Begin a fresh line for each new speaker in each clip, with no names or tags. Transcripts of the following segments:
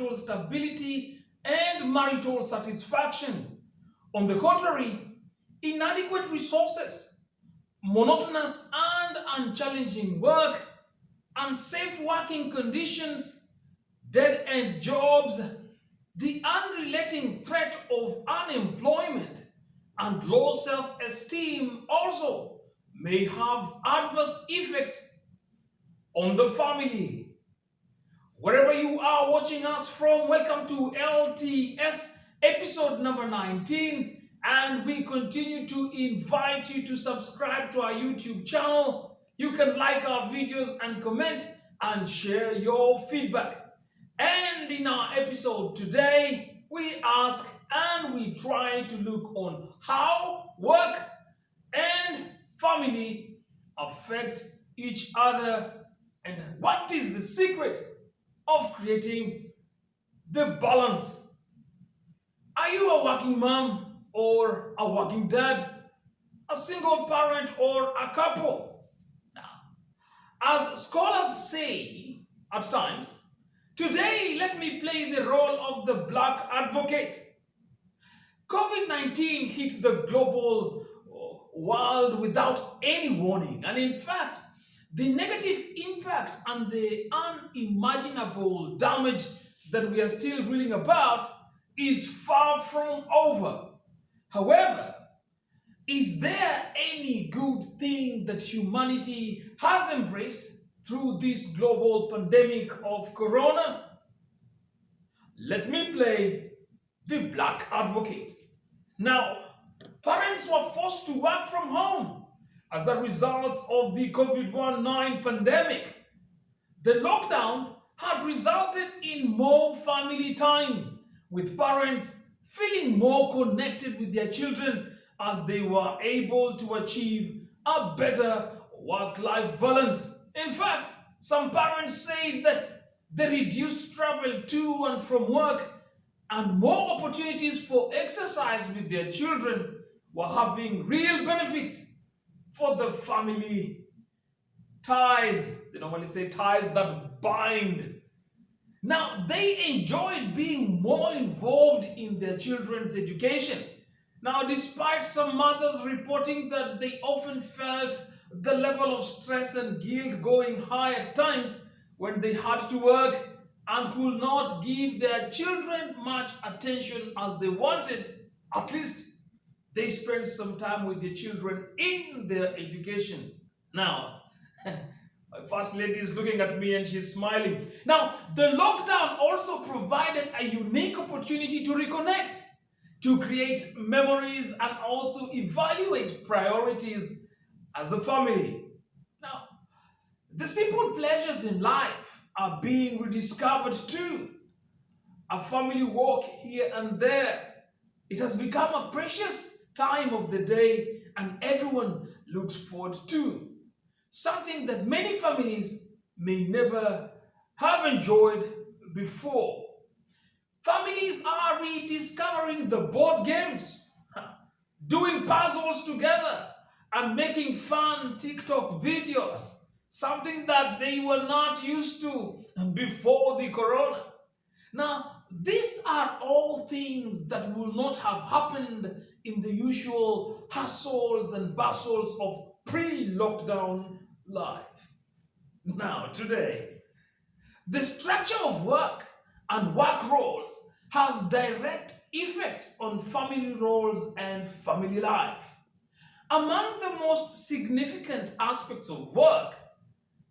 marital stability and marital satisfaction. On the contrary, inadequate resources, monotonous and unchallenging work, unsafe working conditions, dead-end jobs, the unrelenting threat of unemployment and low self-esteem also may have adverse effects on the family. Wherever you are watching us from, welcome to LTS episode number 19 and we continue to invite you to subscribe to our YouTube channel. You can like our videos and comment and share your feedback. And in our episode today, we ask and we try to look on how work and family affect each other and what is the secret of creating the balance. Are you a working mom or a working dad, a single parent or a couple? As scholars say at times, today let me play the role of the black advocate. COVID-19 hit the global uh, world without any warning and in fact the negative impact and the unimaginable damage that we are still reeling about is far from over. However, is there any good thing that humanity has embraced through this global pandemic of corona? Let me play the black advocate. Now, parents were forced to work from home as a result of the COVID-19 pandemic. The lockdown had resulted in more family time, with parents feeling more connected with their children as they were able to achieve a better work-life balance. In fact, some parents say that the reduced travel to and from work and more opportunities for exercise with their children were having real benefits for the family ties. They normally say ties that bind now, they enjoyed being more involved in their children's education. Now, despite some mothers reporting that they often felt the level of stress and guilt going high at times when they had to work and could not give their children much attention as they wanted, at least they spend some time with their children in their education. Now, My first lady is looking at me and she's smiling. Now, the lockdown also provided a unique opportunity to reconnect, to create memories and also evaluate priorities as a family. Now, the simple pleasures in life are being rediscovered too. A family walk here and there. It has become a precious time of the day and everyone looks forward to something that many families may never have enjoyed before. Families are rediscovering the board games, doing puzzles together, and making fun TikTok videos, something that they were not used to before the corona. Now, these are all things that will not have happened in the usual hustles and bustles of pre-lockdown life. Now, today, the structure of work and work roles has direct effects on family roles and family life. Among the most significant aspects of work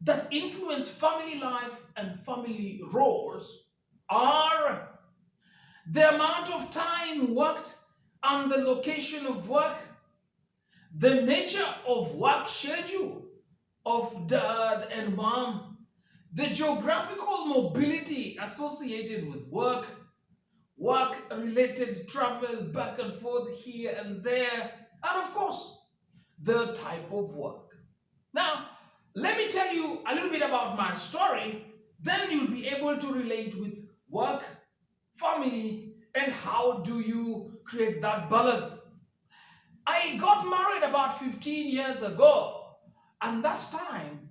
that influence family life and family roles are the amount of time worked and the location of work, the nature of work schedule, of dad and mom, the geographical mobility associated with work, work-related travel back and forth here and there, and of course, the type of work. Now, let me tell you a little bit about my story, then you'll be able to relate with work, family, and how do you create that balance. I got married about 15 years ago and that time,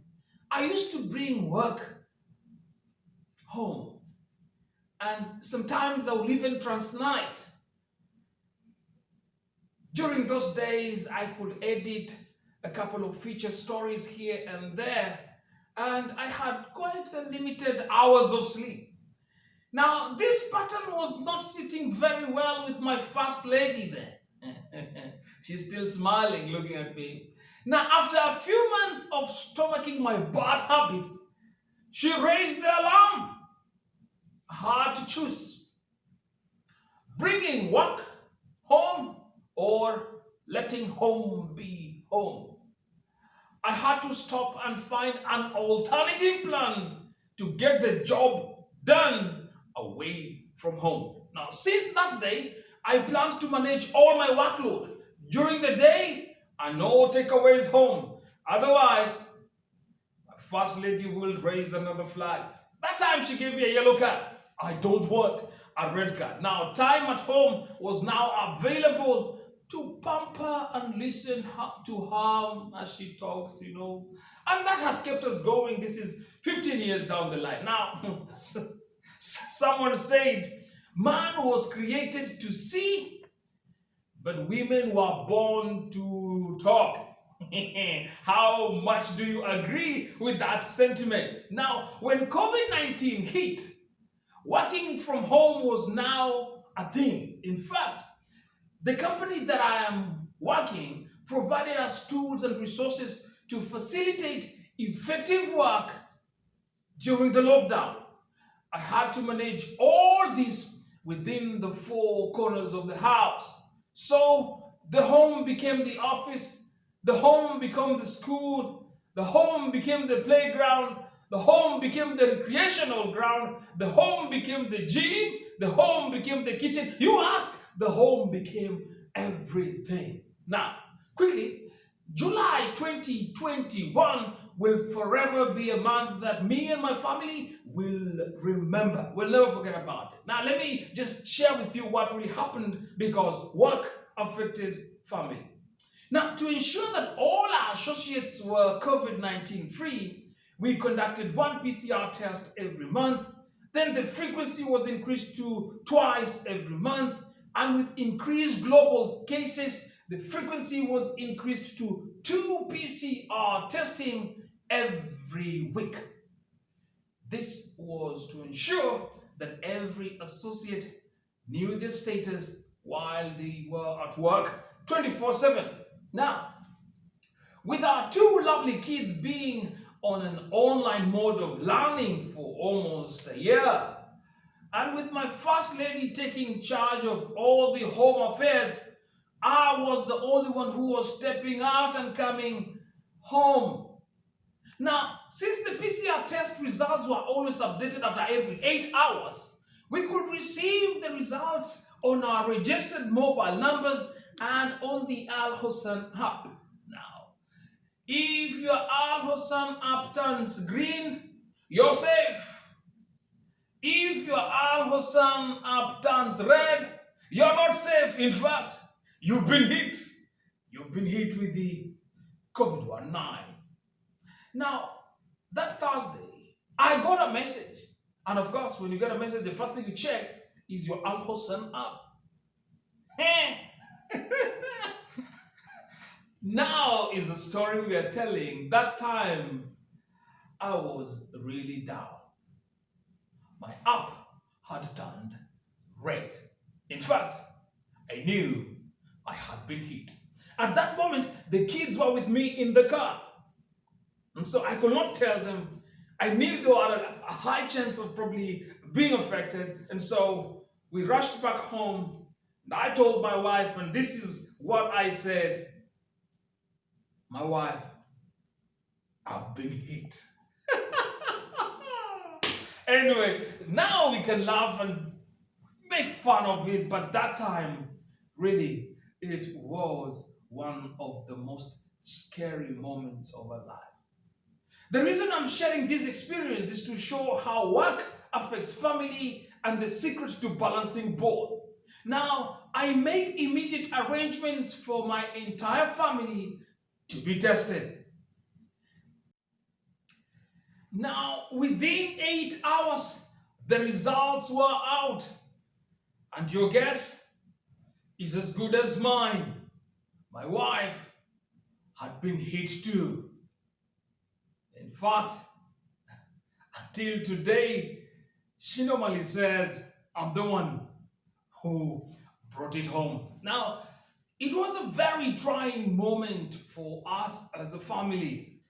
I used to bring work home. And sometimes I would even transnight. During those days, I could edit a couple of feature stories here and there, and I had quite a limited hours of sleep. Now, this pattern was not sitting very well with my first lady there. She's still smiling, looking at me. Now, after a few months of stomaching my bad habits, she raised the alarm. Hard to choose. Bringing work home or letting home be home. I had to stop and find an alternative plan to get the job done away from home. Now, since that day, I planned to manage all my workload. During the day, and no takeaways home. Otherwise, my first lady will raise another flag. That time she gave me a yellow card. I don't want a red card. Now, time at home was now available to pamper and listen to her as she talks, you know. And that has kept us going. This is 15 years down the line. Now, someone said, man was created to see, but women were born to talk. How much do you agree with that sentiment? Now, when COVID-19 hit, working from home was now a thing. In fact, the company that I am working provided us tools and resources to facilitate effective work during the lockdown. I had to manage all this within the four corners of the house. So the home became the office, the home became the school, the home became the playground, the home became the recreational ground, the home became the gym, the home became the kitchen. You ask, the home became everything. Now, quickly, July 2021 will forever be a month that me and my family will remember. We'll never forget about it. Now, let me just share with you what really happened because work affected family. Now, to ensure that all our associates were COVID-19 free, we conducted one PCR test every month. Then the frequency was increased to twice every month. And with increased global cases, the frequency was increased to two PCR testing every week. This was to ensure that every associate knew their status while they were at work 24-7. Now, with our two lovely kids being on an online mode of learning for almost a year, and with my first lady taking charge of all the home affairs, I was the only one who was stepping out and coming home. Now, since the PCR test results were always updated after every eight hours, we could receive the results on our registered mobile numbers and on the Al Hosn app. Now, if your Al Hosn app turns green, you're safe. If your Al Hosn app turns red, you're not safe. In fact, you've been hit. You've been hit with the COVID-19. Now, that Thursday, I got a message. And of course, when you get a message, the first thing you check is your Al Hosn app. now is the story we are telling. That time, I was really down my app had turned red. In fact, I knew I had been hit. At that moment, the kids were with me in the car. And so I could not tell them. I knew they were a high chance of probably being affected. And so we rushed back home. And I told my wife, and this is what I said. My wife, I've been hit. Anyway, now we can laugh and make fun of it, but that time, really, it was one of the most scary moments of our life. The reason I'm sharing this experience is to show how work affects family and the secret to balancing both. Now, I made immediate arrangements for my entire family to be tested. Now, within eight hours, the results were out. And your guess is as good as mine. My wife had been hit too. In fact, until today, she normally says, I'm the one who brought it home. Now, it was a very trying moment for us as a family.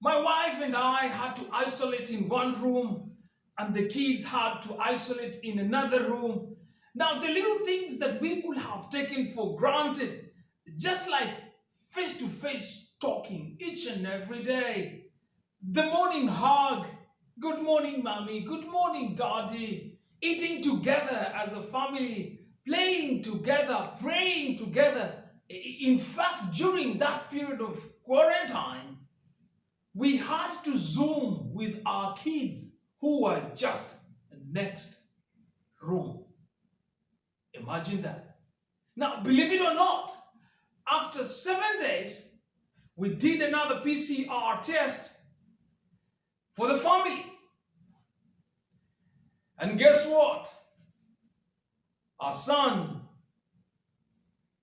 My wife and I had to isolate in one room and the kids had to isolate in another room. Now, the little things that we could have taken for granted, just like face-to-face talking each and every day, the morning hug, good morning, mommy, good morning, daddy, eating together as a family, playing together, praying together. In fact, during that period of quarantine, we had to Zoom with our kids who were just next room. Imagine that. Now, believe it or not, after seven days, we did another PCR test for the family. And guess what? Our son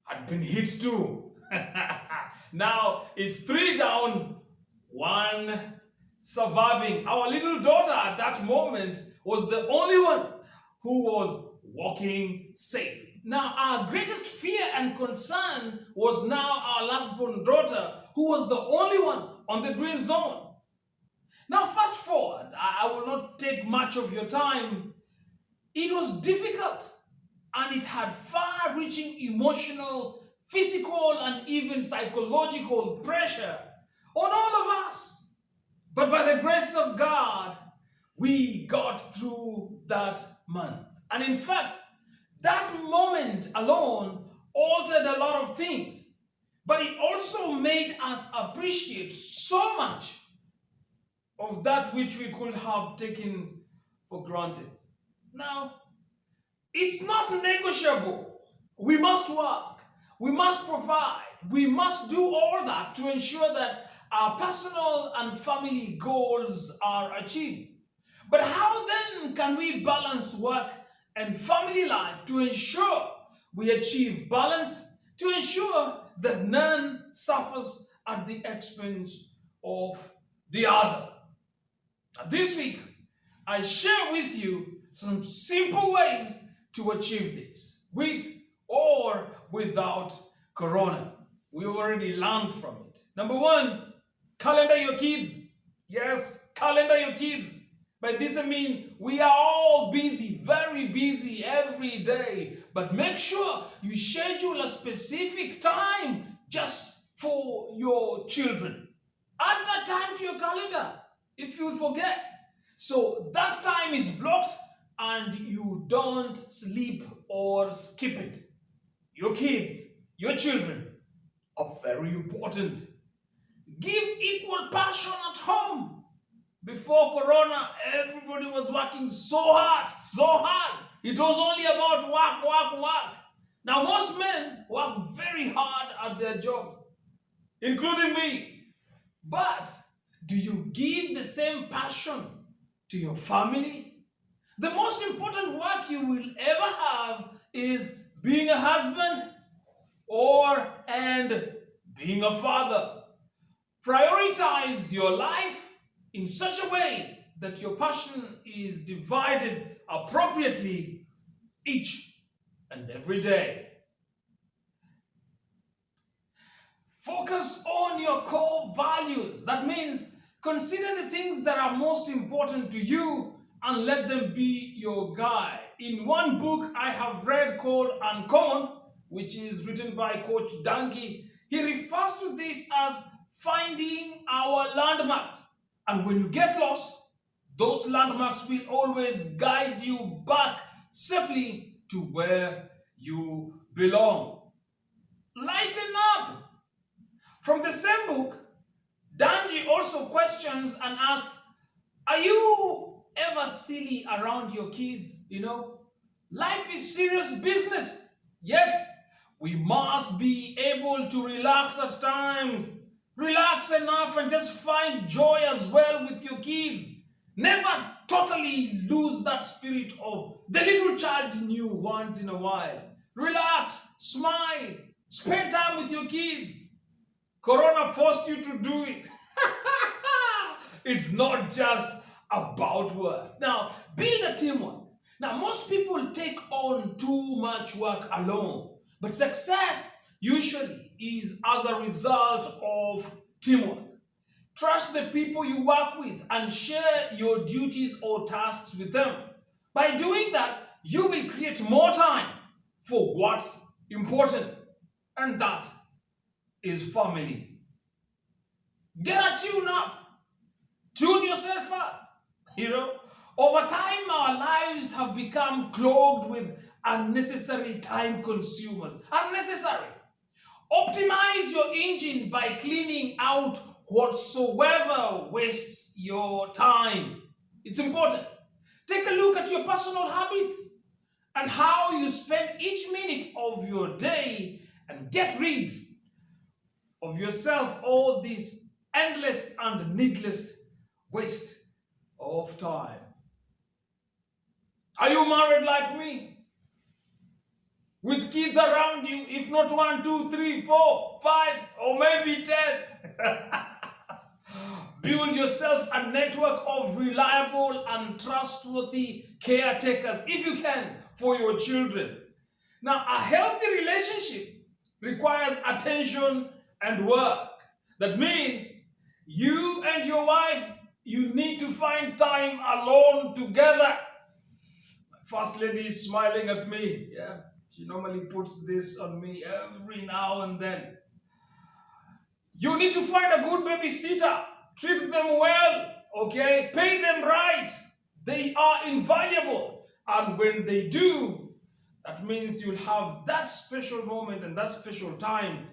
had been hit too. now it's three down, one surviving. Our little daughter at that moment was the only one who was walking safe. Now, our greatest fear and concern was now our last-born daughter, who was the only one on the green zone. Now, fast forward, I will not take much of your time. It was difficult and it had far-reaching emotional, physical, and even psychological pressure on all of us. But by the grace of God, we got through that month. And in fact, that moment alone altered a lot of things. But it also made us appreciate so much of that which we could have taken for granted. Now, it's not negotiable. We must work. We must provide. We must do all that to ensure that our personal and family goals are achieved. But how then can we balance work and family life to ensure we achieve balance, to ensure that none suffers at the expense of the other? This week, I share with you some simple ways to achieve this, with or without Corona. We already learned from it. Number one, calendar your kids. Yes, calendar your kids. By this I mean we are all busy, very busy every day. But make sure you schedule a specific time just for your children. Add that time to your calendar if you forget. So that time is blocked and you don't sleep or skip it. Your kids, your children are very important. Give equal passion at home. Before Corona, everybody was working so hard, so hard. It was only about work, work, work. Now most men work very hard at their jobs, including me. But do you give the same passion to your family? The most important work you will ever have is being a husband or and being a father. Prioritize your life in such a way that your passion is divided appropriately each and every day. Focus on your core values. That means consider the things that are most important to you and let them be your guide. In one book I have read called Uncommon, which is written by Coach Dungy, he refers to this as finding our landmarks. And when you get lost, those landmarks will always guide you back safely to where you belong. Lighten up. From the same book, Dungy also questions and asks, are you ever silly around your kids? You know, life is serious business. Yet, we must be able to relax at times Relax enough and just find joy as well with your kids. Never totally lose that spirit of the little child in you once in a while. Relax, smile, spend time with your kids. Corona forced you to do it. it's not just about work. Now, build a teamwork. Now, most people take on too much work alone, but success usually is as a result of teamwork. Trust the people you work with and share your duties or tasks with them. By doing that, you will create more time for what's important, and that is family. Get a tune up. Tune yourself up. You know, over time, our lives have become clogged with unnecessary time consumers. Unnecessary. Optimize your engine by cleaning out whatsoever wastes your time. It's important. Take a look at your personal habits and how you spend each minute of your day and get rid of yourself all this endless and needless waste of time. Are you married like me? With kids around you, if not one, two, three, four, five, or maybe ten. Build yourself a network of reliable and trustworthy caretakers, if you can, for your children. Now, a healthy relationship requires attention and work. That means you and your wife, you need to find time alone together. My first lady is smiling at me. Yeah, she normally puts this on me every now and then. You need to find a good babysitter. Treat them well, okay? Pay them right. They are invaluable. And when they do, that means you'll have that special moment and that special time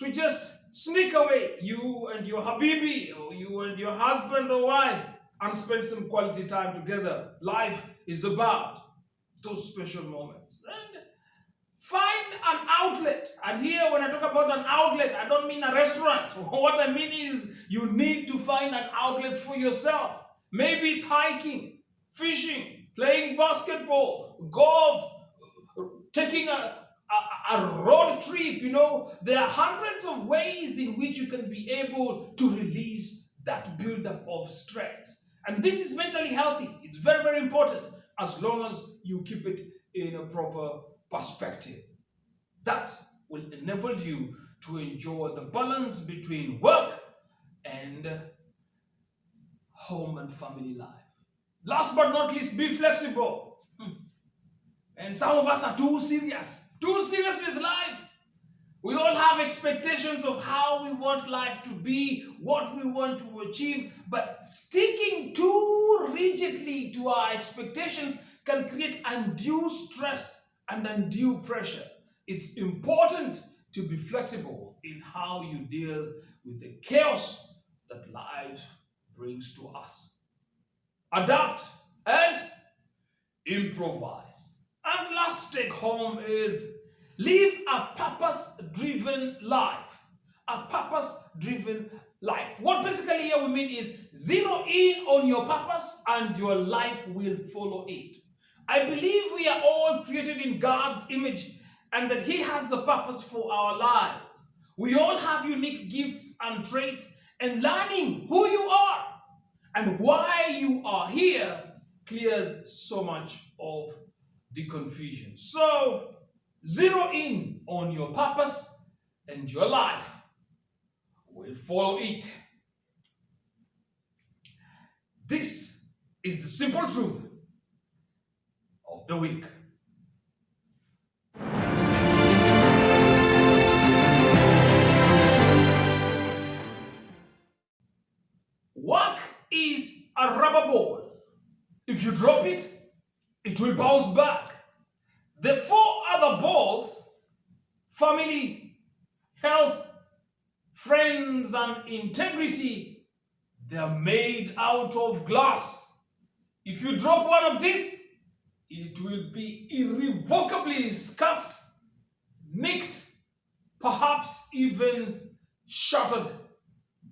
to just sneak away, you and your habibi, or you and your husband or wife, and spend some quality time together. Life is about those special moments. And find an outlet. And here, when I talk about an outlet, I don't mean a restaurant. What I mean is you need to find an outlet for yourself. Maybe it's hiking, fishing, playing basketball, golf, taking a, a, a, road trip, you know, there are hundreds of ways in which you can be able to release that buildup of stress. And this is mentally healthy. It's very, very important as long as you keep it in a proper perspective. That will enable you to enjoy the balance between work and home and family life. Last but not least, be flexible. And some of us are too serious, too serious with life. We all have expectations of how we want life to be, what we want to achieve, but sticking too rigidly to our expectations can create undue stress and undue pressure. It's important to be flexible in how you deal with the chaos that life brings to us. Adapt and improvise. Last take home is live a purpose-driven life. A purpose-driven life. What basically here we mean is zero in on your purpose and your life will follow it. I believe we are all created in God's image and that he has the purpose for our lives. We all have unique gifts and traits and learning who you are and why you are here clears so much of the confusion. So, zero in on your purpose and your life will follow it. This is the simple truth of the week. Work is a rubber ball. If you drop it, it will bounce back. The four other balls, family, health, friends, and integrity, they are made out of glass. If you drop one of these, it will be irrevocably scuffed, nicked, perhaps even shattered.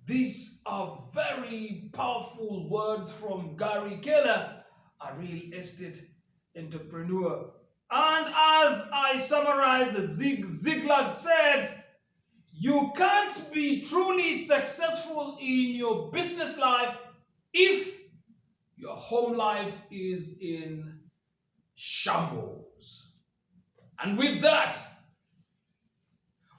These are very powerful words from Gary Keller, a real estate entrepreneur. And as I summarize, Zig Ziglar said, you can't be truly successful in your business life if your home life is in shambles. And with that,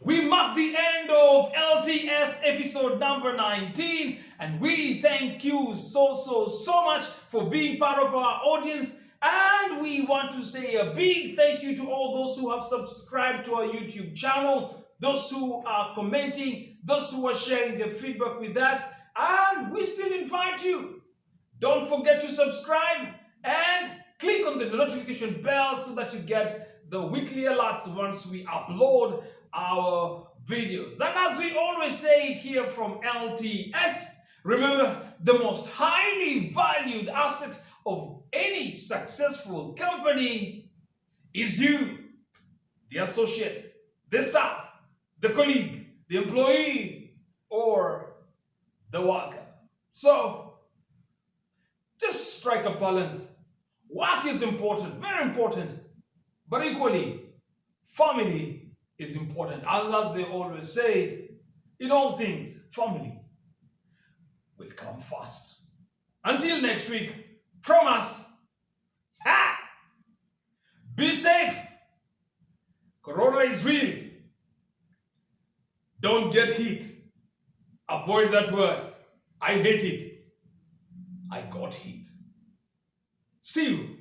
we mark the end of LTS episode number 19, and we thank you so, so, so much for being part of our audience. And we want to say a big thank you to all those who have subscribed to our YouTube channel, those who are commenting, those who are sharing their feedback with us. And we still invite you. Don't forget to subscribe and click on the notification bell so that you get the weekly alerts once we upload our videos. And as we always say it here from LTS, remember the most highly valued asset of any successful company is you, the associate, the staff, the colleague, the employee, or the worker. So, just strike a balance. Work is important, very important, but equally, family is important. As, as they always say in all things, family will come first. Until next week, from us, ha! Be safe. Corona is real. Don't get hit. Avoid that word. I hate it. I got hit. See you.